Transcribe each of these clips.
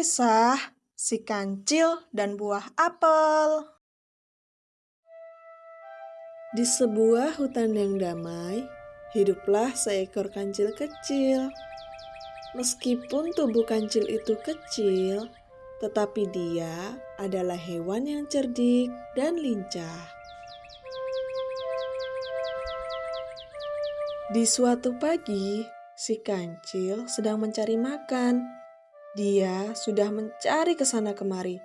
Kisah Si Kancil dan Buah Apel Di sebuah hutan yang damai, hiduplah seekor kancil kecil. Meskipun tubuh kancil itu kecil, tetapi dia adalah hewan yang cerdik dan lincah. Di suatu pagi, si kancil sedang mencari makan dia sudah mencari ke sana kemari,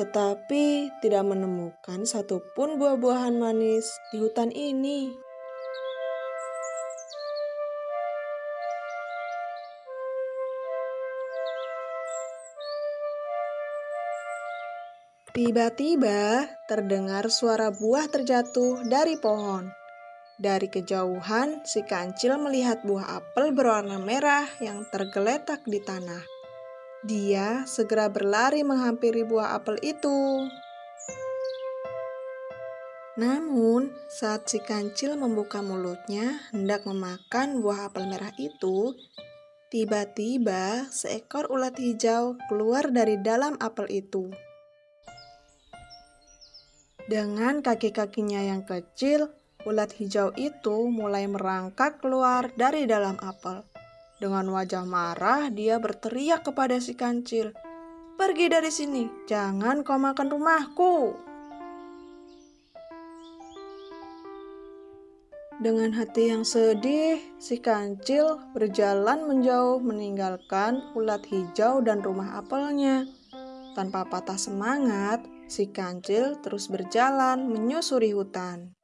tetapi tidak menemukan satupun buah-buahan manis di hutan ini. Tiba-tiba terdengar suara buah terjatuh dari pohon. Dari kejauhan, si kancil melihat buah apel berwarna merah yang tergeletak di tanah. Dia segera berlari menghampiri buah apel itu. Namun, saat si kancil membuka mulutnya hendak memakan buah apel merah itu, tiba-tiba seekor ulat hijau keluar dari dalam apel itu. Dengan kaki-kakinya yang kecil, ulat hijau itu mulai merangkak keluar dari dalam apel. Dengan wajah marah, dia berteriak kepada si kancil, "Pergi dari sini, jangan kau makan rumahku!" Dengan hati yang sedih, si kancil berjalan menjauh meninggalkan ulat hijau dan rumah apelnya. Tanpa patah semangat, si kancil terus berjalan menyusuri hutan.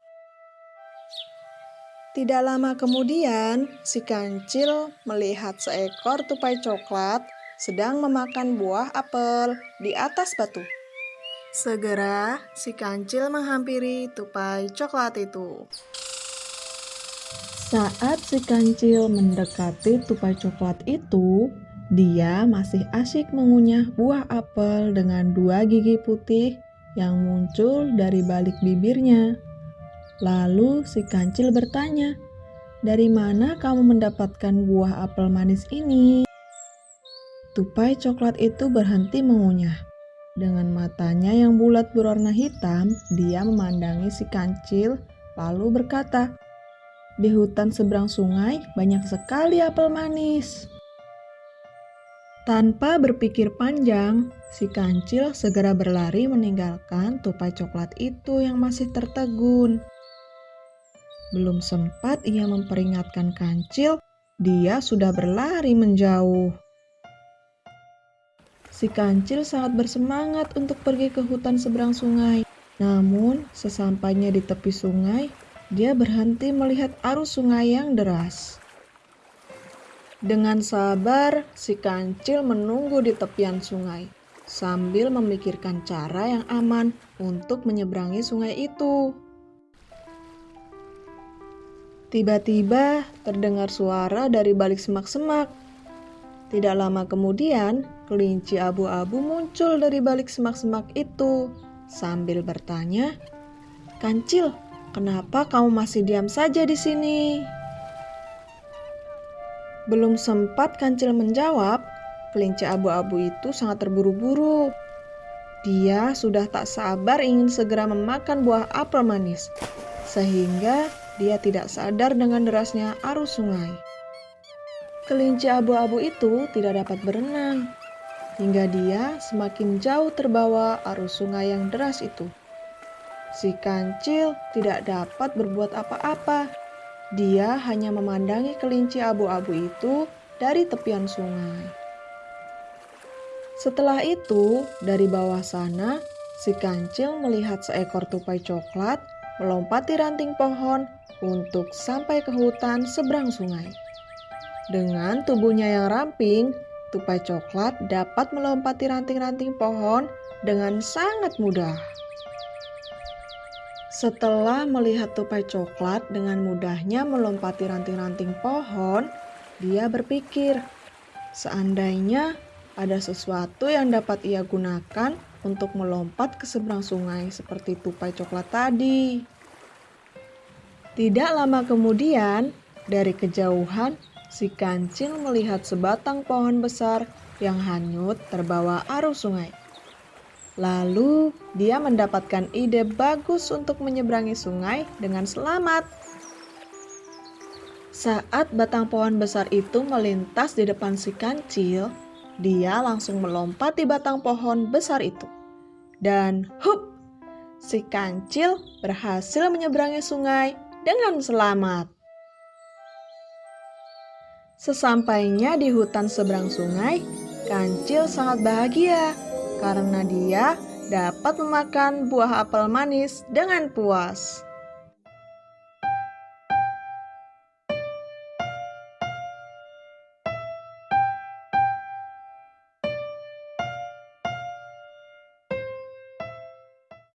Tidak lama kemudian, si kancil melihat seekor tupai coklat sedang memakan buah apel di atas batu. Segera, si kancil menghampiri tupai coklat itu. Saat si kancil mendekati tupai coklat itu, dia masih asyik mengunyah buah apel dengan dua gigi putih yang muncul dari balik bibirnya. Lalu si kancil bertanya, "Dari mana kamu mendapatkan buah apel manis ini?" Tupai coklat itu berhenti mengunyah. Dengan matanya yang bulat berwarna hitam, dia memandangi si kancil, lalu berkata, "Di hutan seberang sungai banyak sekali apel manis." Tanpa berpikir panjang, si kancil segera berlari meninggalkan tupai coklat itu yang masih tertegun. Belum sempat ia memperingatkan kancil, dia sudah berlari menjauh. Si kancil sangat bersemangat untuk pergi ke hutan seberang sungai. Namun, sesampainya di tepi sungai, dia berhenti melihat arus sungai yang deras. Dengan sabar, si kancil menunggu di tepian sungai sambil memikirkan cara yang aman untuk menyeberangi sungai itu. Tiba-tiba terdengar suara dari balik semak-semak. Tidak lama kemudian, kelinci abu-abu muncul dari balik semak-semak itu sambil bertanya, "Kancil, kenapa kamu masih diam saja di sini?" Belum sempat Kancil menjawab, kelinci abu-abu itu sangat terburu-buru. Dia sudah tak sabar ingin segera memakan buah apel manis, sehingga dia tidak sadar dengan derasnya arus sungai. Kelinci abu-abu itu tidak dapat berenang, hingga dia semakin jauh terbawa arus sungai yang deras itu. Si kancil tidak dapat berbuat apa-apa. Dia hanya memandangi kelinci abu-abu itu dari tepian sungai. Setelah itu, dari bawah sana, si kancil melihat seekor tupai coklat melompati ranting pohon untuk sampai ke hutan seberang sungai. Dengan tubuhnya yang ramping, tupai coklat dapat melompati ranting-ranting pohon dengan sangat mudah. Setelah melihat tupai coklat dengan mudahnya melompati ranting-ranting pohon, dia berpikir, seandainya ada sesuatu yang dapat ia gunakan untuk melompat ke seberang sungai seperti tupai coklat tadi. Tidak lama kemudian, dari kejauhan, si kancil melihat sebatang pohon besar yang hanyut terbawa arus sungai. Lalu dia mendapatkan ide bagus untuk menyeberangi sungai dengan selamat. Saat batang pohon besar itu melintas di depan si kancil, dia langsung melompat di batang pohon besar itu. Dan hup, si kancil berhasil menyeberangi sungai dengan selamat. Sesampainya di hutan seberang sungai, kancil sangat bahagia karena dia dapat memakan buah apel manis dengan puas.